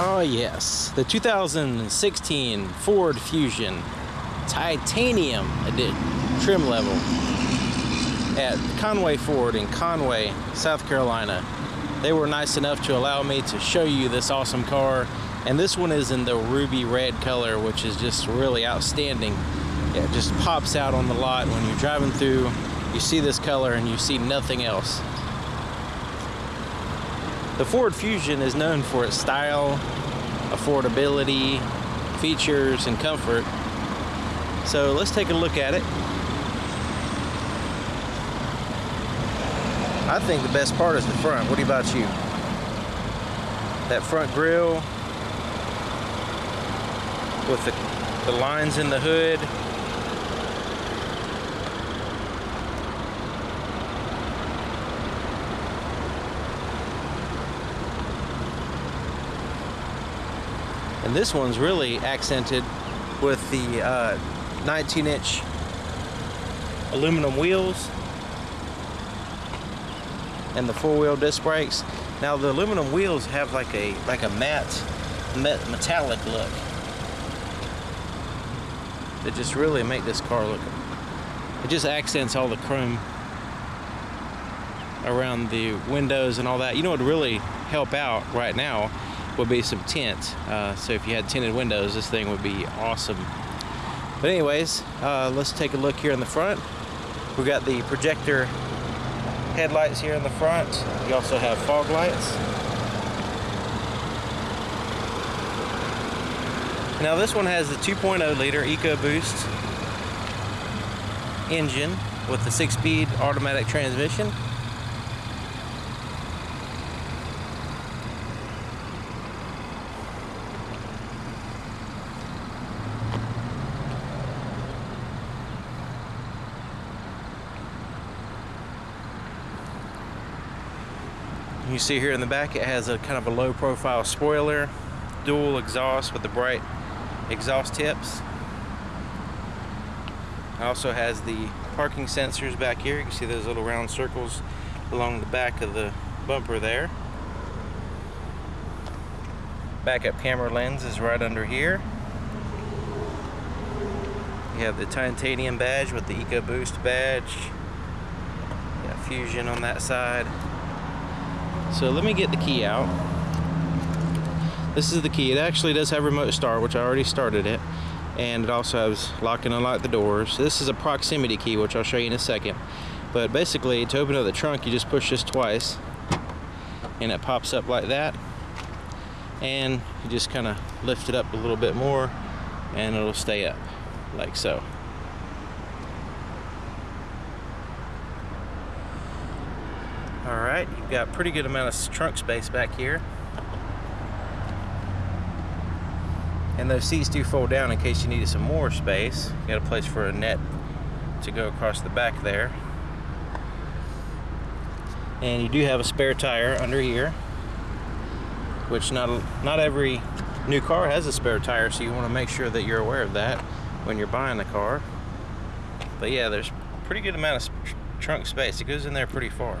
Oh yes, the 2016 Ford Fusion titanium trim level at Conway Ford in Conway, South Carolina. They were nice enough to allow me to show you this awesome car and this one is in the ruby red color which is just really outstanding. It just pops out on the lot when you're driving through you see this color and you see nothing else. The Ford Fusion is known for its style, affordability, features, and comfort. So let's take a look at it. I think the best part is the front. What about you? That front grille with the, the lines in the hood And this one's really accented with the uh, 19 inch aluminum wheels and the four-wheel disc brakes. Now the aluminum wheels have like a like a matte metallic look. That just really make this car look. It just accents all the chrome around the windows and all that. You know what would really help out right now would be some tint. Uh, so if you had tinted windows, this thing would be awesome. But anyways, uh, let's take a look here in the front. We've got the projector headlights here in the front. You also have fog lights. Now this one has the 2.0 liter EcoBoost engine with the six-speed automatic transmission. You see here in the back it has a kind of a low profile spoiler, dual exhaust with the bright exhaust tips. It also has the parking sensors back here. You can see those little round circles along the back of the bumper there. Backup camera lens is right under here. You have the titanium badge with the EcoBoost badge. You got Fusion on that side. So let me get the key out. This is the key. It actually does have remote start, which I already started it. And it also has lock and unlock the doors. This is a proximity key, which I'll show you in a second. But basically, to open up the trunk, you just push this twice. And it pops up like that. And you just kind of lift it up a little bit more. And it'll stay up, like so. All right, you've got pretty good amount of trunk space back here. And those seats do fold down in case you needed some more space. You got a place for a net to go across the back there. And you do have a spare tire under here, which not, not every new car has a spare tire, so you want to make sure that you're aware of that when you're buying the car. But yeah, there's pretty good amount of trunk space. It goes in there pretty far.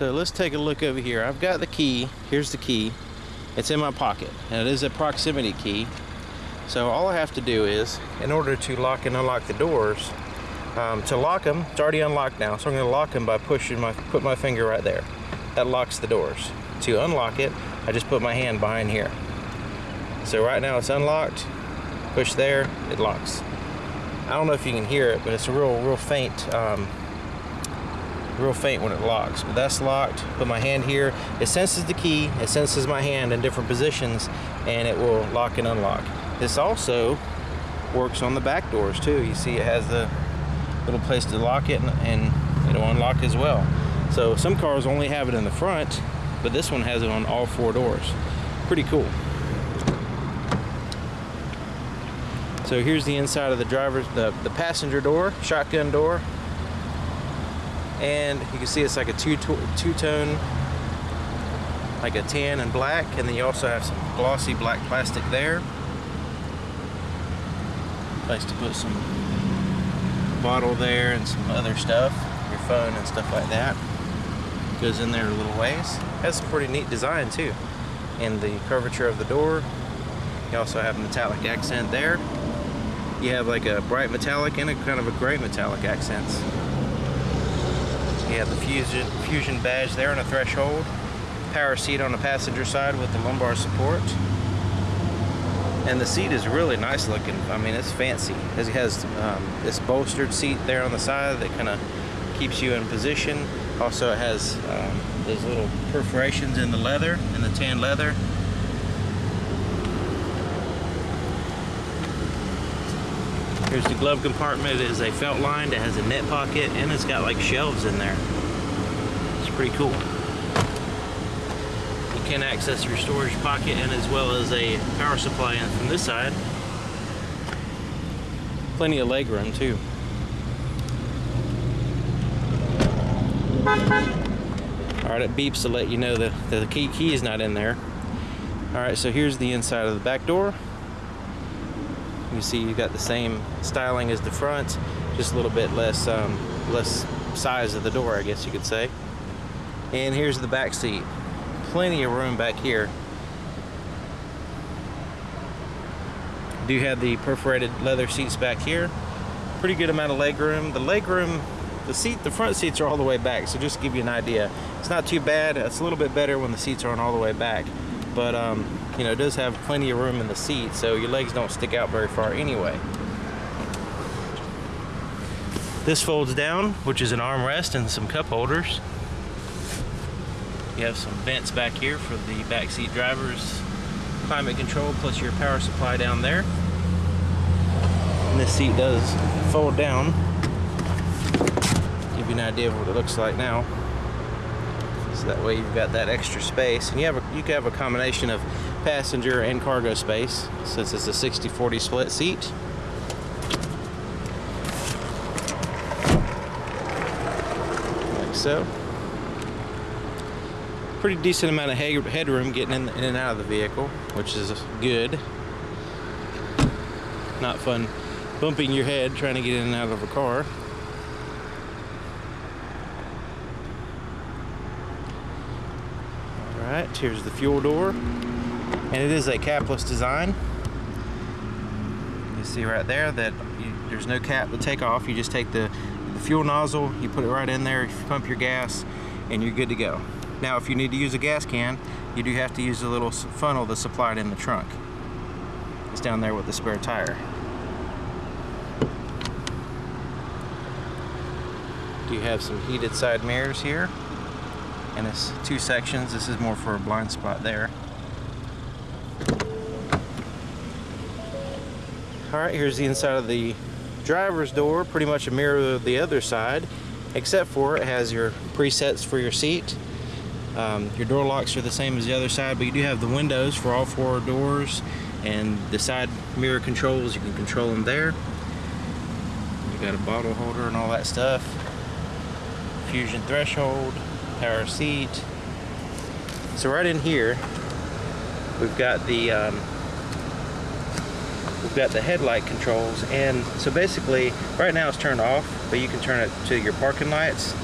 So let's take a look over here. I've got the key. Here's the key. It's in my pocket. And it is a proximity key. So all I have to do is, in order to lock and unlock the doors, um, to lock them, it's already unlocked now. So I'm going to lock them by pushing my, put my finger right there. That locks the doors. To unlock it, I just put my hand behind here. So right now it's unlocked. Push there, it locks. I don't know if you can hear it, but it's a real, real faint um, real faint when it locks but that's locked. Put my hand here. It senses the key it senses my hand in different positions and it will lock and unlock. This also works on the back doors too. You see it has the little place to lock it and, it'll unlock as well. So some cars only have it in the front but this one has it on all four doors. Pretty cool. So here's the inside of the driver's the, the passenger door shotgun door and you can see it's like a two two like a tan and black and then you also have some glossy black plastic there place to put some bottle there and some other stuff, your phone and stuff like that. Goes in there a little ways. Has some pretty neat design too. And the curvature of the door. You also have a metallic accent there. You have like a bright metallic and a kind of a gray metallic accents. You have the fusion, fusion badge there on a threshold. Power seat on the passenger side with the lumbar support. And the seat is really nice looking. I mean, it's fancy. It has um, this bolstered seat there on the side that kind of keeps you in position. Also, it has um, those little perforations in the leather, in the tan leather. Here's the glove compartment. It is a felt lined. It has a net pocket and it's got like shelves in there. It's pretty cool. You can access your storage pocket and as well as a power supply in from this side. Plenty of leg room too. Alright, it beeps to let you know that the key, key is not in there. Alright, so here's the inside of the back door. You see you got the same styling as the front, just a little bit less um, less size of the door, I guess you could say. And here's the back seat. Plenty of room back here. Do have the perforated leather seats back here. Pretty good amount of leg room. The leg room, the seat, the front seats are all the way back, so just to give you an idea. It's not too bad. It's a little bit better when the seats aren't all the way back. But um, you know, it does have plenty of room in the seat, so your legs don't stick out very far anyway. This folds down, which is an armrest and some cup holders. You have some vents back here for the backseat drivers, climate control, plus your power supply down there. And this seat does fold down. Give you an idea of what it looks like now. So that way you've got that extra space. And you have a, you can have a combination of passenger and cargo space since it's a 60-40 split seat. Like so. Pretty decent amount of headroom getting in, and out of the vehicle, which is good. Not fun bumping your head trying to get in and out of a car. Alright, here's the fuel door and it is a capless design. You see right there that you, there's no cap to take off. You just take the, the fuel nozzle you put it right in there you pump your gas and you're good to go. Now if you need to use a gas can you do have to use a little funnel that's supplied in the trunk. It's down there with the spare tire. Do you have some heated side mirrors here? And it's two sections. This is more for a blind spot there All right, here's the inside of the driver's door, pretty much a mirror of the other side, except for it has your presets for your seat. Um, your door locks are the same as the other side, but you do have the windows for all four doors and the side mirror controls, you can control them there. You got a bottle holder and all that stuff. Fusion threshold, power seat. So right in here, we've got the um, we've got the headlight controls and so basically right now it's turned off but you can turn it to your parking lights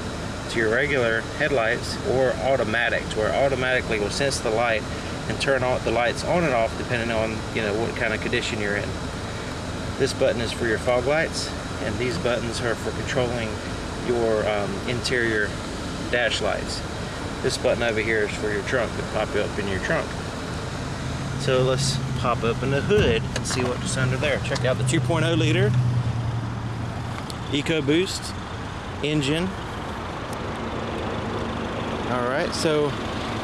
to your regular headlights or automatic to where automatically will sense the light and turn on the lights on and off depending on you know what kind of condition you're in. This button is for your fog lights and these buttons are for controlling your um, interior dash lights. This button over here is for your trunk to pop up in your trunk. So let's pop open the hood and see what's under there. Check out the 2.0 liter EcoBoost engine. All right, so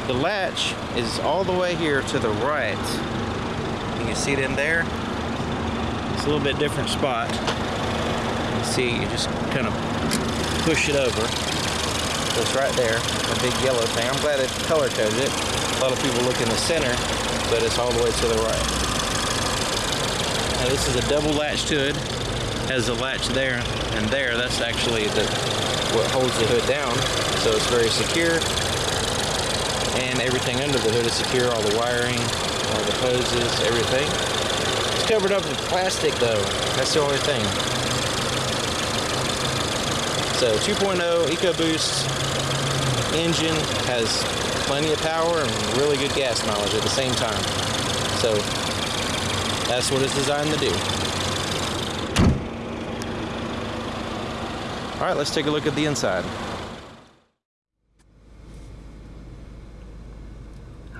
the latch is all the way here to the right. You can see it in there. It's a little bit different spot. You see, you just kind of push it over. So it's right there, a big yellow thing. I'm glad it color coded it. A lot of people look in the center but it's all the way to the right. Now this is a double latch hood. Has a latch there and there. That's actually the what holds the hood down. So it's very secure. And everything under the hood is secure. All the wiring, all the hoses, everything. It's covered up with plastic though. That's the only thing. So 2.0 EcoBoost engine has plenty of power and really good gas mileage at the same time. So that's what it's designed to do. All right, let's take a look at the inside.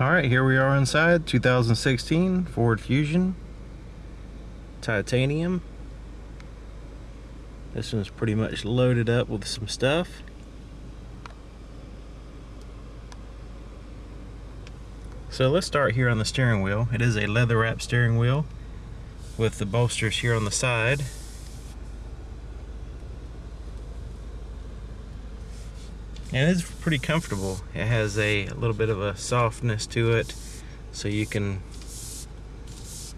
All right, here we are inside 2016 Ford Fusion titanium. This one's pretty much loaded up with some stuff. So let's start here on the steering wheel. It is a leather wrap steering wheel with the bolsters here on the side. And it's pretty comfortable. It has a, little bit of a softness to it so you can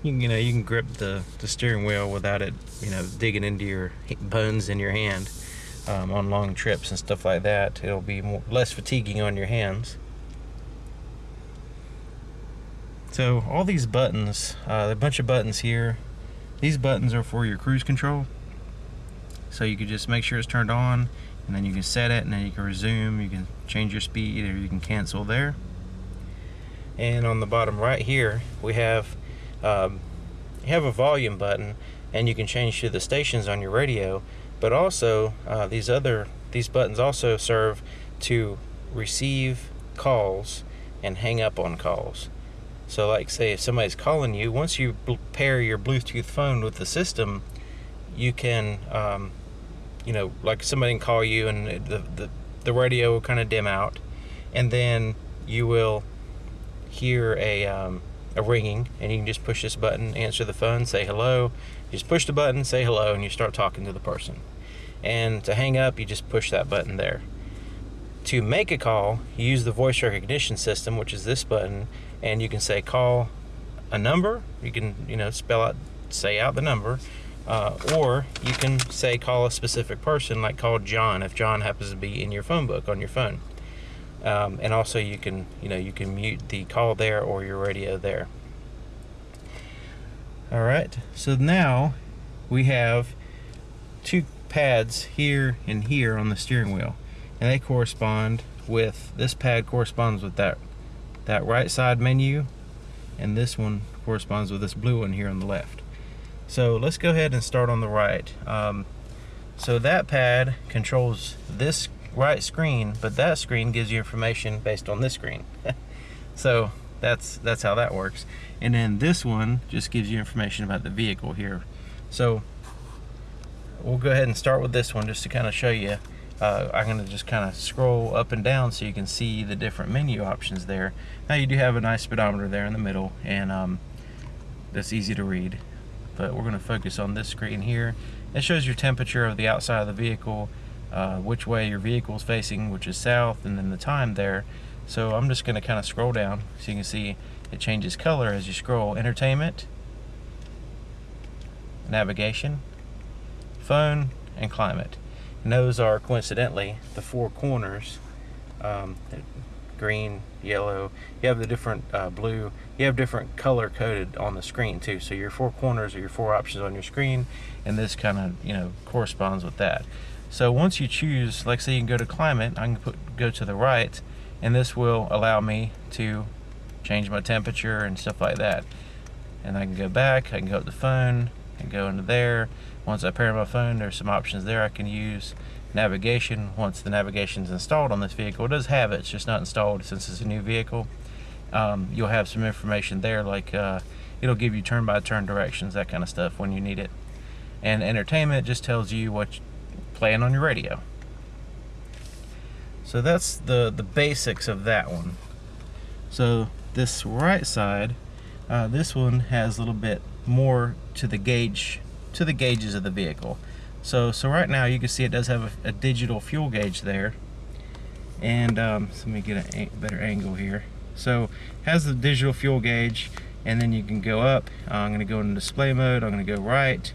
you, can, you know you can grip the, the steering wheel without it you know digging into your bones in your hand um, on long trips and stuff like that it'll be more, less fatiguing on your hands so all these buttons uh, a bunch of buttons here these buttons are for your cruise control. So you can just make sure it's turned on and then you can set it and then you can resume you can change your speed or you can cancel there. And on the bottom right here we have um, you have a volume button and you can change to the stations on your radio. But also uh, these other these buttons also serve to receive calls and hang up on calls so like say if somebody's calling you once you pair your Bluetooth phone with the system you can um, you know like somebody can call you and the, the, the radio will kind of dim out and then you will hear a um, a ringing and you can just push this button answer the phone say hello you just push the button say hello and you start talking to the person. And to hang up you just push that button there. To make a call you use the voice recognition system which is this button and you can say call a number. You can you know spell out say out the number. Uh, or you can say call a specific person like call John if John happens to be in your phone book on your phone. Um, and also you can you know you can mute the call there or your radio there. All right. So now we have two pads here and here on the steering wheel. And they correspond with this pad corresponds with that that right side menu and this one corresponds with this blue one here on the left so let's go ahead and start on the right um, so that pad controls this right screen, but that screen gives you information based on this screen. so that's that's how that works. And then this one just gives you information about the vehicle here. So we'll go ahead and start with this one just to kind of show you. Uh, I'm going to just kind of scroll up and down so you can see the different menu options there. Now you do have a nice speedometer there in the middle and um, that's easy to read. But we're going to focus on this screen here. It shows your temperature of the outside of the vehicle uh, which way your vehicle is facing, which is south, and then the time there. So I'm just going to kind of scroll down so you can see it changes color as you scroll. Entertainment, navigation, phone, and climate. Those are coincidentally the four corners. Um, green, yellow. You have the different uh, blue. You have different color coded on the screen too. So your four corners are your four options on your screen, and this kind of you know corresponds with that. So once you choose, like say you can go to climate, I can put go to the right, and this will allow me to change my temperature and stuff like that. And I can go back, I can go to the phone, and go into there. Once I pair my phone, there's some options there I can use. Navigation, once the navigation is installed on this vehicle, it does have it, it's just not installed since it's a new vehicle. Um, you'll have some information there like uh, it'll give you turn-by-turn -turn directions, that kind of stuff when you need it. And entertainment just tells you what playing on your radio. So that's the, the basics of that one. So this right side, uh, this one has a little bit more to the gauge, to the gauges of the vehicle. So, so right now you can see it does have a, a digital fuel gauge there. And um, so let me get a better angle here. So has the digital fuel gauge and then you can go up. Uh, I'm gonna go into display mode, I'm gonna go right,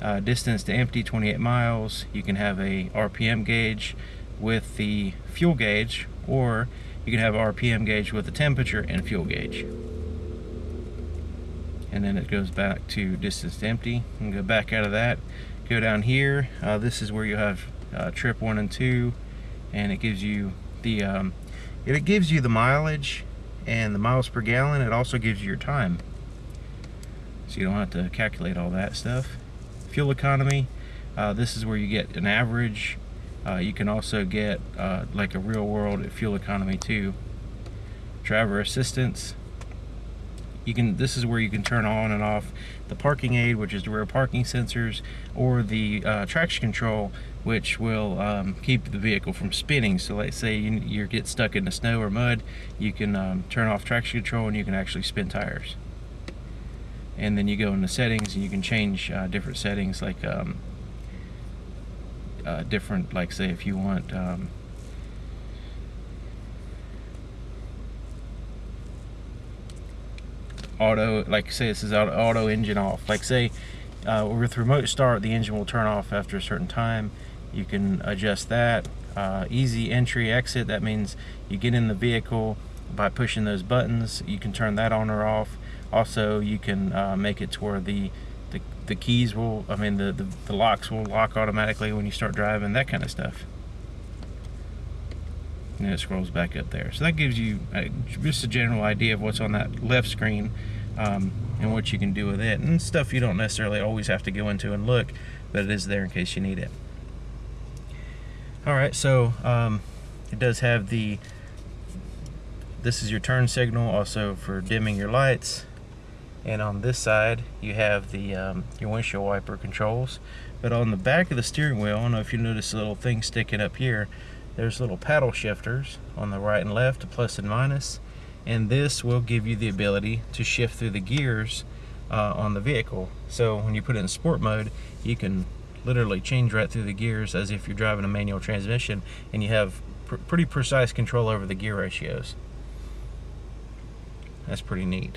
uh, distance to empty 28 miles you can have a RPM gauge with the fuel gauge or you can have RPM gauge with the temperature and fuel gauge and then it goes back to distance empty and go back out of that go down here uh, this is where you have uh, trip one and two, and it gives you the um, it gives you the mileage and the miles per gallon. It also gives you your time, so you don't have to calculate all that stuff. Fuel economy. Uh, this is where you get an average. Uh, you can also get uh, like a real world fuel economy too. Driver assistance you can this is where you can turn on and off the parking aid which is the rear parking sensors or the uh, traction control which will um, keep the vehicle from spinning. So let's say you, you get stuck in the snow or mud you can um, turn off traction control and you can actually spin tires. And then you go into settings and you can change uh, different settings like um, uh, different like say if you want um, auto, like say this is auto, engine off. Like say uh, with remote start, the engine will turn off after a certain time. You can adjust that. Uh, easy entry exit, that means you get in the vehicle by pushing those buttons. You can turn that on or off. Also, you can uh, make it to where the, the, the keys will, I mean, the, the, the locks will lock automatically when you start driving, that kind of stuff and it scrolls back up there. So that gives you a, just a general idea of what's on that left screen um, and what you can do with it. And stuff you don't necessarily always have to go into and look, but it is there in case you need it. Alright, so um, it does have the, this is your turn signal also for dimming your lights. And on this side, you have the um, your windshield wiper controls. But on the back of the steering wheel, I don't know if you notice a little thing sticking up here, there's little paddle shifters on the right and left, plus and minus, and this will give you the ability to shift through the gears uh, on the vehicle. So when you put it in sport mode, you can literally change right through the gears as if you're driving a manual transmission, and you have pr pretty precise control over the gear ratios. That's pretty neat.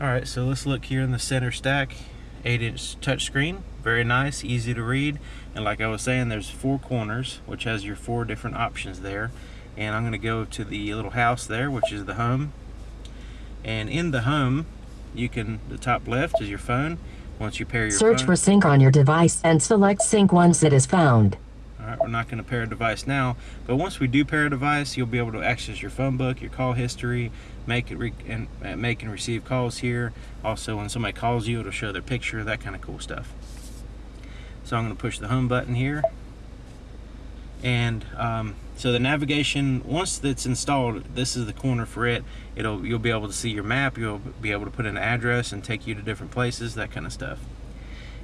Alright, so let's look here in the center stack. 8 inch touchscreen very nice easy to read. And like I was saying there's four corners which has your four different options there. And I'm going to go to the little house there which is the home. And in the home you can the top left is your phone. Once you pair your search phone, for sync on your device and select sync once it is found Alright, we're not going to pair a device now, but once we do pair a device, you'll be able to access your phone book, your call history, make it and uh, make and receive calls here. Also, when somebody calls you, it'll show their picture, that kind of cool stuff. So I'm going to push the home button here. And um, so the navigation, once it's installed, this is the corner for it. It'll You'll be able to see your map, you'll be able to put an address and take you to different places, that kind of stuff.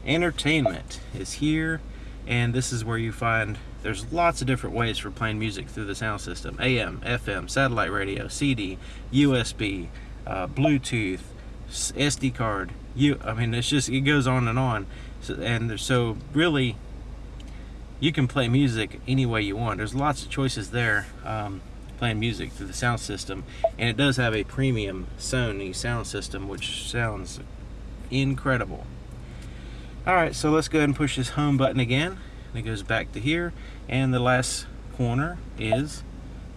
Entertainment is here and this is where you find there's lots of different ways for playing music through the sound system AM, FM, satellite radio, CD, USB, uh, Bluetooth, SD card. You, I mean, it's just it goes on and on, so, and there's so really, you can play music any way you want. There's lots of choices there. Um, playing music through the sound system and it does have a premium Sony sound system which sounds incredible all right, so let's go ahead and push this home button again. And it goes back to here. And the last corner is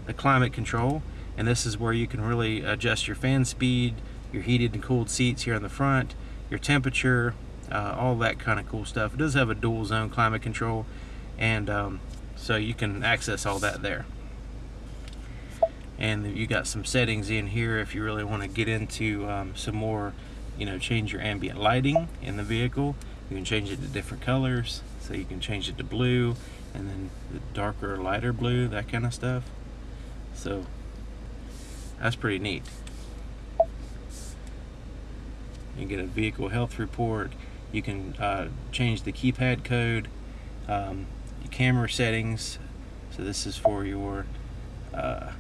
the climate control. And this is where you can really adjust your fan speed, your heated and cooled seats here in the front, your temperature, uh, all that kind of cool stuff. It does have a dual zone climate control. And um, so you can access all that there. And you got some settings in here if you really want to get into um, some more, you know, change your ambient lighting in the vehicle you can change it to different colors. So you can change it to blue and then the darker lighter blue, that kind of stuff. So that's pretty neat. You get a vehicle health report. You can uh, change the keypad code, um, camera settings. So this is for your, uh,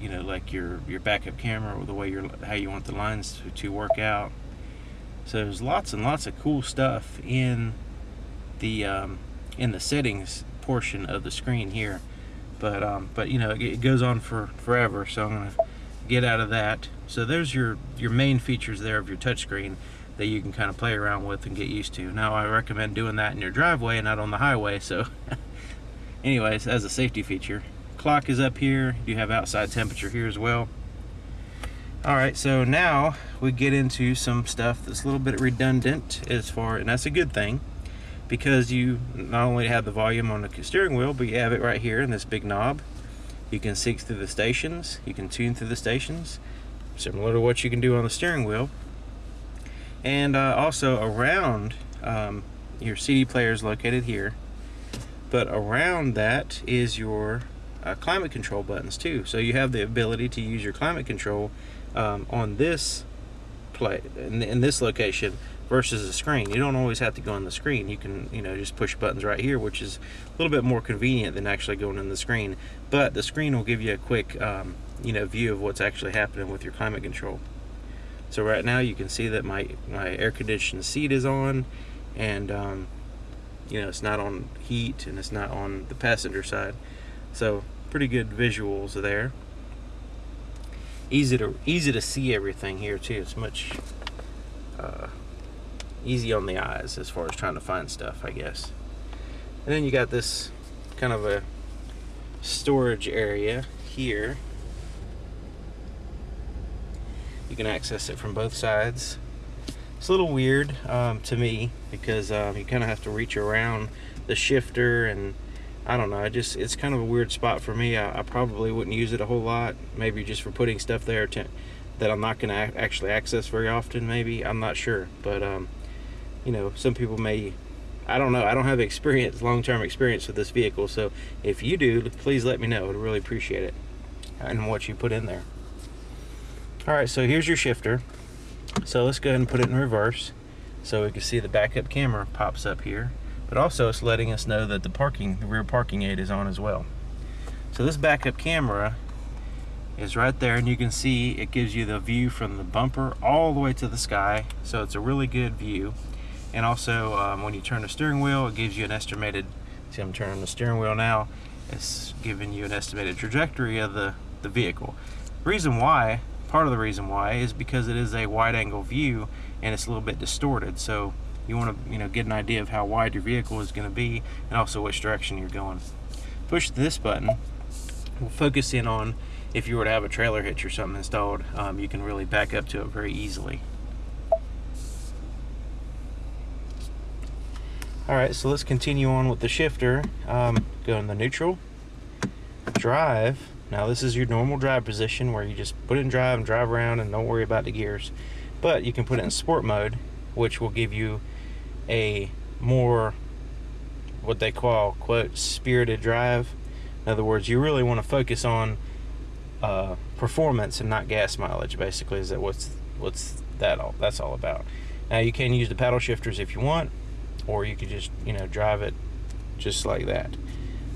you know, like your your backup camera or the way you're how you want the lines to, to work out. So there's lots and lots of cool stuff in the um, in the settings portion of the screen here. But um, but you know it goes on for forever, so I'm gonna get out of that. So there's your your main features there of your touchscreen that you can kind of play around with and get used to. Now I recommend doing that in your driveway and not on the highway. So anyways, as a safety feature, clock is up here. You have outside temperature here as well. All right, so now we get into some stuff that's a little bit redundant as far, and that's a good thing. because you not only have the volume on the steering wheel, but you have it right here in this big knob. You can seek through the stations, you can tune through the stations, similar to what you can do on the steering wheel. And uh, also around um, your CD player is located here, but around that is your uh, climate control buttons too. So you have the ability to use your climate control um, on this play in, in this location versus a screen. You don't always have to go on the screen. You can, you know, just push buttons right here, which is a little bit more convenient than actually going in the screen. But the screen will give you a quick, um, you know, view of what's actually happening with your climate control. So right now you can see that my, my air conditioned seat is on and, um, you know, it's not on heat and it's not on the passenger side. So pretty good visuals there. Easy to easy to see everything here too. It's much uh, easy on the eyes as far as trying to find stuff, I guess. And then you got this kind of a storage area here. You can access it from both sides. It's a little weird um, to me because um, you kind of have to reach around the shifter and I don't know. I just it's kind of a weird spot for me. I, I probably wouldn't use it a whole lot. Maybe just for putting stuff there to, that I'm not going to actually access very often. Maybe I'm not sure, but um, you know, some people may. I don't know. I don't have experience, long-term experience with this vehicle. So if you do, please let me know. I'd really appreciate it and what you put in there. All right, so here's your shifter. So let's go ahead and put it in reverse so we can see the backup camera pops up here but also it's letting us know that the parking, the rear parking aid is on as well. So this backup camera is right there and you can see it gives you the view from the bumper all the way to the sky. So it's a really good view. And also um, when you turn the steering wheel, it gives you an estimated, see I'm turning the steering wheel now, it's giving you an estimated trajectory of the, the vehicle. Reason why, part of the reason why is because it is a wide angle view and it's a little bit distorted. So you want to you know get an idea of how wide your vehicle is going to be and also which direction you're going. Push this button. We'll focus in on if you were to have a trailer hitch or something installed um, you can really back up to it very easily. All right so let's continue on with the shifter. Um, go in the neutral. Drive. Now this is your normal drive position where you just put it in drive and drive around and don't worry about the gears. But you can put it in sport mode which will give you a more what they call quote spirited drive. In other words you really want to focus on uh, performance and not gas mileage basically is that what's what's that all that's all about. Now you can use the paddle shifters if you want or you could just you know drive it just like that.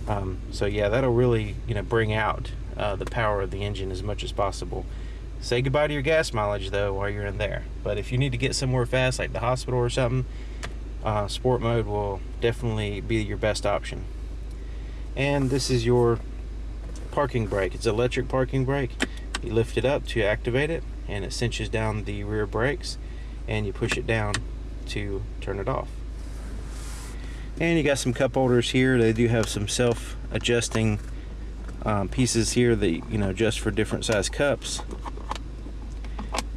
Um, so yeah that'll really you know bring out uh, the power of the engine as much as possible. Say goodbye to your gas mileage though while you're in there. But if you need to get somewhere fast like the hospital or something uh, sport mode will definitely be your best option. And this is your parking brake. It's electric parking brake. You lift it up to activate it and it cinches down the rear brakes and you push it down to turn it off. And you got some cup holders here. They do have some self-adjusting um, pieces here that you know just for different size cups.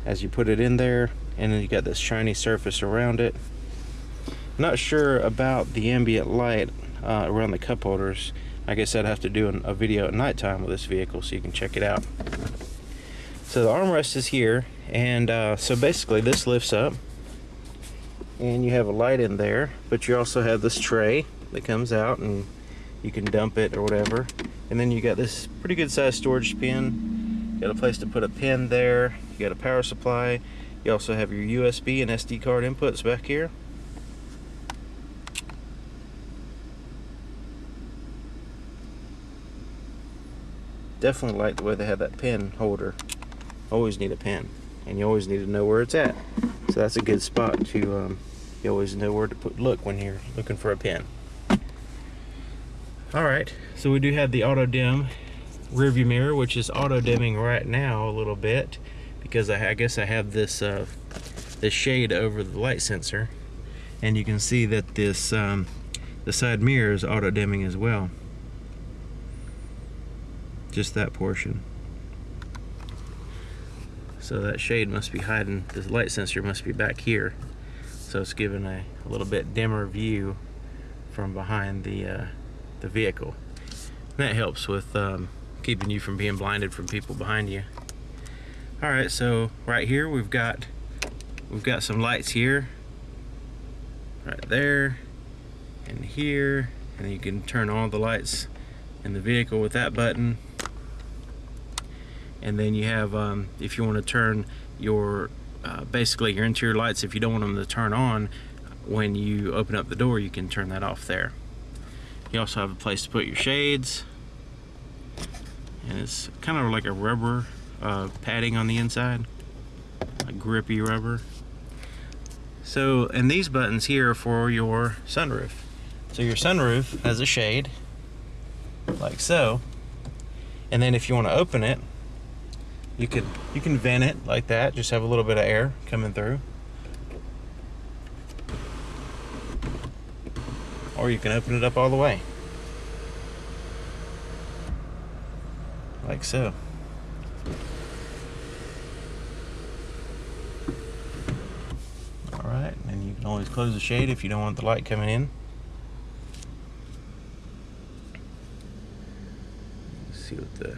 As you put it in there and then you got this shiny surface around it not sure about the ambient light uh, around the cup holders. Like I guess I'd have to do an, a video at nighttime with this vehicle so you can check it out. So the armrest is here, and uh, so basically this lifts up, and you have a light in there, but you also have this tray that comes out, and you can dump it or whatever. And then you got this pretty good sized storage bin. You got a place to put a pin there. You got a power supply. You also have your USB and SD card inputs back here. Definitely like the way they have that pen holder. Always need a pen, and you always need to know where it's at. So that's a good spot to, um, you always know where to put look when you're looking for a pen. All right, so we do have the auto dim rear view mirror, which is auto dimming right now a little bit because I, I guess I have this uh, this shade over the light sensor, and you can see that this um, the side mirror is auto dimming as well just that portion. So that shade must be hiding, the light sensor must be back here. So it's giving a, a little bit dimmer view from behind the uh, the vehicle. And that helps with um, keeping you from being blinded from people behind you. All right, so right here we've got we've got some lights here, right there, and here, and you can turn all the lights in the vehicle with that button. And then you have, um, if you want to turn your, uh, basically your interior lights, if you don't want them to turn on, when you open up the door, you can turn that off there. You also have a place to put your shades. And it's kind of like a rubber uh, padding on the inside, a grippy rubber. So, and these buttons here are for your sunroof. So your sunroof has a shade, like so. And then if you want to open it, you could you can vent it like that, just have a little bit of air coming through. Or you can open it up all the way. Like so. Alright, and you can always close the shade if you don't want the light coming in. Let's see what the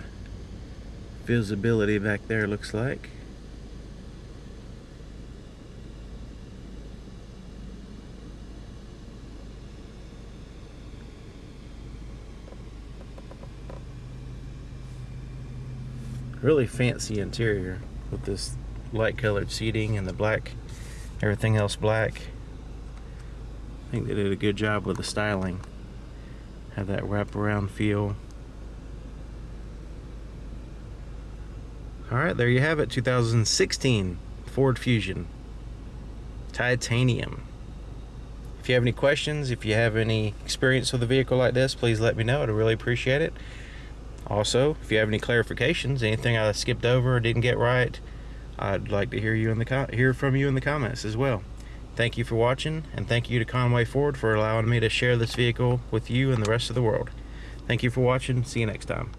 visibility back there looks like. Really fancy interior with this light colored seating and the black, everything else black. I think they did a good job with the styling. Have that wraparound feel. All right, there you have it. 2016 Ford Fusion Titanium. If you have any questions, if you have any experience with a vehicle like this, please let me know. I'd really appreciate it. Also, if you have any clarifications, anything I skipped over or didn't get right, I'd like to hear you in the hear from you in the comments as well. Thank you for watching, and thank you to Conway Ford for allowing me to share this vehicle with you and the rest of the world. Thank you for watching. See you next time.